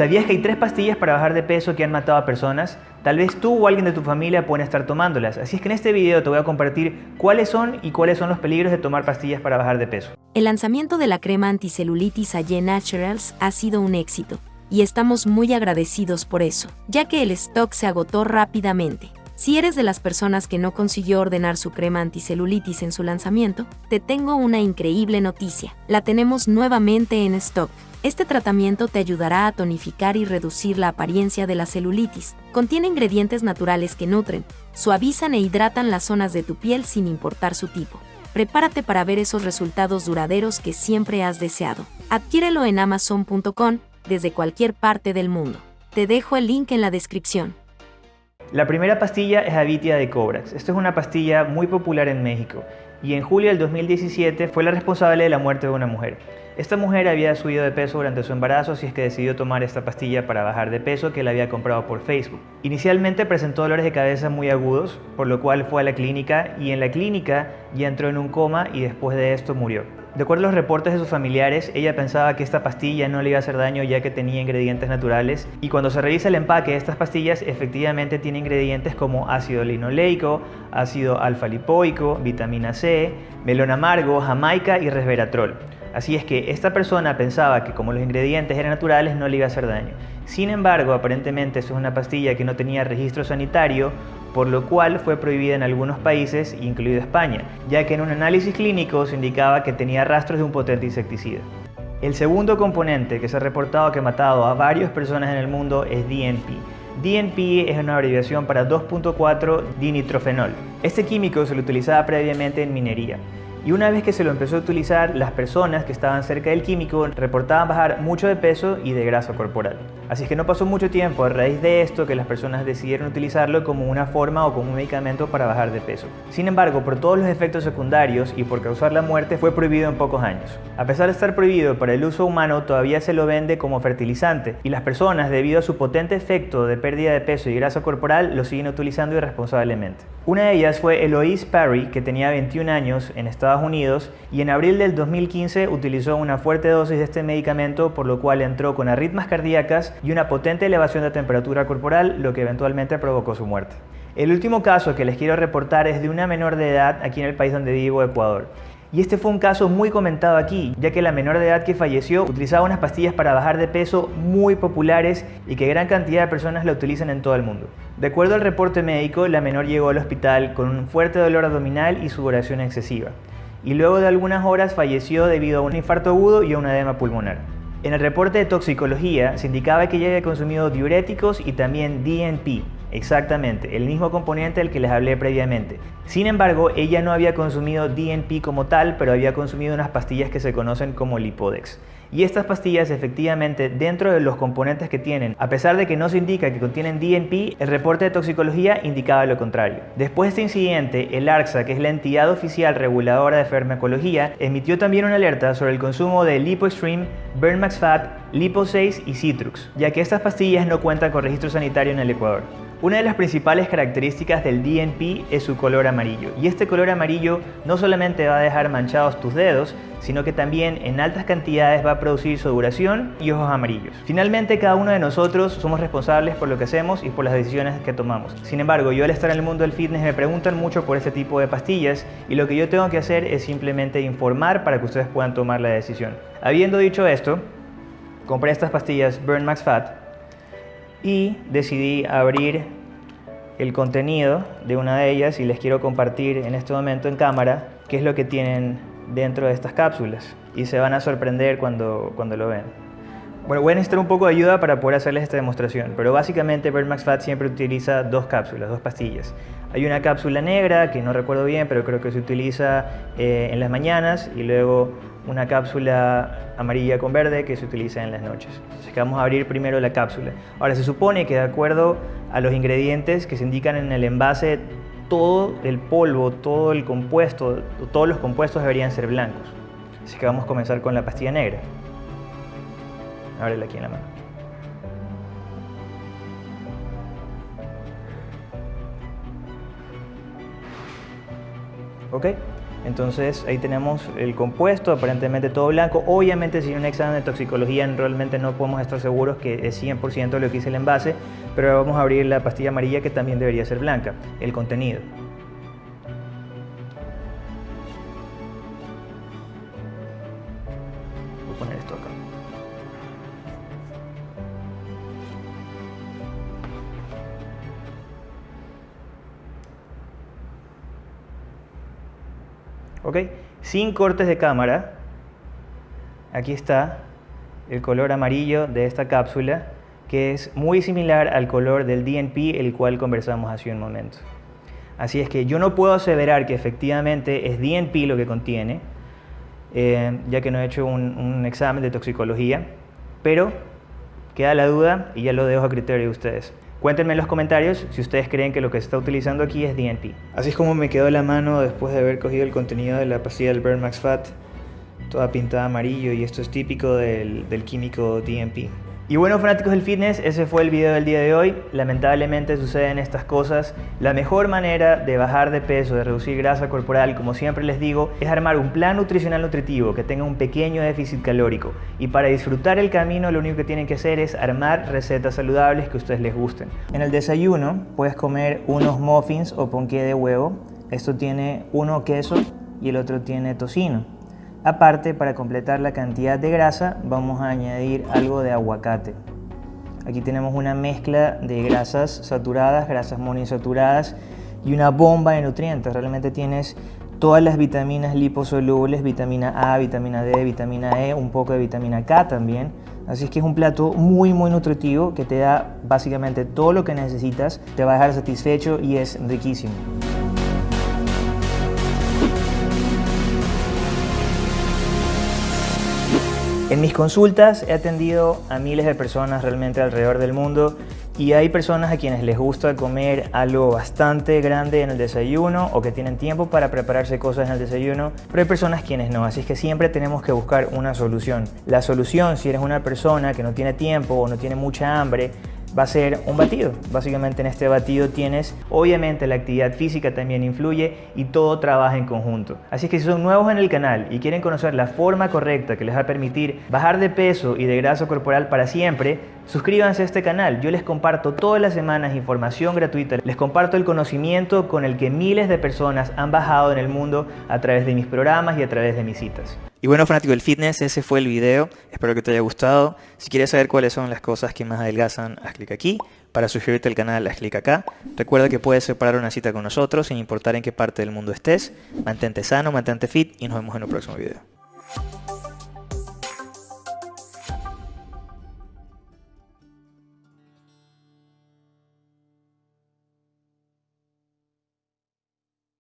¿Sabías que hay tres pastillas para bajar de peso que han matado a personas? Tal vez tú o alguien de tu familia pueden estar tomándolas, así es que en este video te voy a compartir cuáles son y cuáles son los peligros de tomar pastillas para bajar de peso. El lanzamiento de la crema anticelulitis AYE Naturals ha sido un éxito, y estamos muy agradecidos por eso, ya que el stock se agotó rápidamente. Si eres de las personas que no consiguió ordenar su crema anticelulitis en su lanzamiento, te tengo una increíble noticia. La tenemos nuevamente en stock. Este tratamiento te ayudará a tonificar y reducir la apariencia de la celulitis. Contiene ingredientes naturales que nutren, suavizan e hidratan las zonas de tu piel sin importar su tipo. Prepárate para ver esos resultados duraderos que siempre has deseado. Adquiérelo en amazon.com desde cualquier parte del mundo. Te dejo el link en la descripción. La primera pastilla es Avitia de Cobrax. Esto es una pastilla muy popular en México y en julio del 2017 fue la responsable de la muerte de una mujer. Esta mujer había subido de peso durante su embarazo, así es que decidió tomar esta pastilla para bajar de peso que la había comprado por Facebook. Inicialmente presentó dolores de cabeza muy agudos, por lo cual fue a la clínica y en la clínica ya entró en un coma y después de esto murió. De acuerdo a los reportes de sus familiares, ella pensaba que esta pastilla no le iba a hacer daño ya que tenía ingredientes naturales y cuando se revisa el empaque de estas pastillas efectivamente tiene ingredientes como ácido linoleico, ácido alfa-lipoico, vitamina C, melón amargo, jamaica y resveratrol. Así es que esta persona pensaba que como los ingredientes eran naturales no le iba a hacer daño. Sin embargo, aparentemente eso es una pastilla que no tenía registro sanitario por lo cual fue prohibida en algunos países, incluido España, ya que en un análisis clínico se indicaba que tenía rastros de un potente insecticida. El segundo componente que se ha reportado que ha matado a varias personas en el mundo es DNP. DNP es una abreviación para 2.4 dinitrofenol. Este químico se lo utilizaba previamente en minería y una vez que se lo empezó a utilizar, las personas que estaban cerca del químico reportaban bajar mucho de peso y de grasa corporal. Así que no pasó mucho tiempo a raíz de esto que las personas decidieron utilizarlo como una forma o como un medicamento para bajar de peso. Sin embargo, por todos los efectos secundarios y por causar la muerte fue prohibido en pocos años. A pesar de estar prohibido para el uso humano, todavía se lo vende como fertilizante y las personas, debido a su potente efecto de pérdida de peso y grasa corporal, lo siguen utilizando irresponsablemente. Una de ellas fue Eloise Perry, que tenía 21 años en Estados Unidos y en abril del 2015 utilizó una fuerte dosis de este medicamento, por lo cual entró con arritmas cardíacas y una potente elevación de temperatura corporal, lo que eventualmente provocó su muerte. El último caso que les quiero reportar es de una menor de edad aquí en el país donde vivo, Ecuador. Y este fue un caso muy comentado aquí, ya que la menor de edad que falleció utilizaba unas pastillas para bajar de peso muy populares y que gran cantidad de personas la utilizan en todo el mundo. De acuerdo al reporte médico, la menor llegó al hospital con un fuerte dolor abdominal y sudoración excesiva. Y luego de algunas horas falleció debido a un infarto agudo y a un edema pulmonar. En el reporte de toxicología se indicaba que ella había consumido diuréticos y también DNP, exactamente, el mismo componente del que les hablé previamente. Sin embargo, ella no había consumido DNP como tal, pero había consumido unas pastillas que se conocen como Lipodex. Y estas pastillas efectivamente dentro de los componentes que tienen, a pesar de que no se indica que contienen DNP, el reporte de toxicología indicaba lo contrario. Después de este incidente, el ARCSA, que es la entidad oficial reguladora de farmacología, emitió también una alerta sobre el consumo de LipoStream, Burnmax Fat, Lipo 6 y Citrux, ya que estas pastillas no cuentan con registro sanitario en el Ecuador. Una de las principales características del DNP es su color amarillo, y este color amarillo no solamente va a dejar manchados tus dedos, sino que también en altas cantidades va a producir sudoración y ojos amarillos. Finalmente, cada uno de nosotros somos responsables por lo que hacemos y por las decisiones que tomamos. Sin embargo, yo al estar en el mundo del fitness me preguntan mucho por este tipo de pastillas y lo que yo tengo que hacer es simplemente informar para que ustedes puedan tomar la decisión. Habiendo dicho esto, compré estas pastillas Burn Max Fat y decidí abrir el contenido de una de ellas y les quiero compartir en este momento en cámara qué es lo que tienen dentro de estas cápsulas y se van a sorprender cuando, cuando lo ven. Bueno, voy a necesitar un poco de ayuda para poder hacerles esta demostración, pero básicamente Max Fat siempre utiliza dos cápsulas, dos pastillas. Hay una cápsula negra, que no recuerdo bien, pero creo que se utiliza eh, en las mañanas, y luego una cápsula amarilla con verde que se utiliza en las noches. Así que vamos a abrir primero la cápsula. Ahora, se supone que de acuerdo a los ingredientes que se indican en el envase, todo el polvo, todo el compuesto, todos los compuestos deberían ser blancos. Así que vamos a comenzar con la pastilla negra. Ábrela aquí en la mano. ¿Ok? Entonces ahí tenemos el compuesto, aparentemente todo blanco. Obviamente sin un examen de toxicología realmente no podemos estar seguros que es 100% lo que dice el envase, pero vamos a abrir la pastilla amarilla que también debería ser blanca, el contenido. ¿Ok? Sin cortes de cámara, aquí está el color amarillo de esta cápsula, que es muy similar al color del DNP, el cual conversamos hace un momento. Así es que yo no puedo aseverar que efectivamente es DNP lo que contiene, eh, ya que no he hecho un, un examen de toxicología, pero queda la duda y ya lo dejo a criterio de ustedes. Cuéntenme en los comentarios si ustedes creen que lo que se está utilizando aquí es DNP. Así es como me quedó la mano después de haber cogido el contenido de la pastilla del Burn Max Fat, toda pintada amarillo y esto es típico del, del químico DNP. Y bueno fanáticos del fitness, ese fue el video del día de hoy. Lamentablemente suceden estas cosas. La mejor manera de bajar de peso, de reducir grasa corporal, como siempre les digo, es armar un plan nutricional nutritivo que tenga un pequeño déficit calórico. Y para disfrutar el camino lo único que tienen que hacer es armar recetas saludables que a ustedes les gusten. En el desayuno puedes comer unos muffins o ponqué de huevo. Esto tiene uno queso y el otro tiene tocino. Aparte, para completar la cantidad de grasa, vamos a añadir algo de aguacate. Aquí tenemos una mezcla de grasas saturadas, grasas monoinsaturadas y una bomba de nutrientes. Realmente tienes todas las vitaminas liposolubles, vitamina A, vitamina D, vitamina E, un poco de vitamina K también. Así es que es un plato muy muy nutritivo que te da básicamente todo lo que necesitas, te va a dejar satisfecho y es riquísimo. En mis consultas he atendido a miles de personas realmente alrededor del mundo y hay personas a quienes les gusta comer algo bastante grande en el desayuno o que tienen tiempo para prepararse cosas en el desayuno, pero hay personas quienes no, así que siempre tenemos que buscar una solución. La solución, si eres una persona que no tiene tiempo o no tiene mucha hambre, va a ser un batido. Básicamente en este batido tienes, obviamente la actividad física también influye y todo trabaja en conjunto. Así que si son nuevos en el canal y quieren conocer la forma correcta que les va a permitir bajar de peso y de grasa corporal para siempre, suscríbanse a este canal. Yo les comparto todas las semanas información gratuita, les comparto el conocimiento con el que miles de personas han bajado en el mundo a través de mis programas y a través de mis citas. Y bueno, fanático del fitness, ese fue el video. Espero que te haya gustado. Si quieres saber cuáles son las cosas que más adelgazan, haz clic aquí. Para suscribirte al canal, haz clic acá. Recuerda que puedes separar una cita con nosotros sin importar en qué parte del mundo estés. Mantente sano, mantente fit y nos vemos en un próximo video.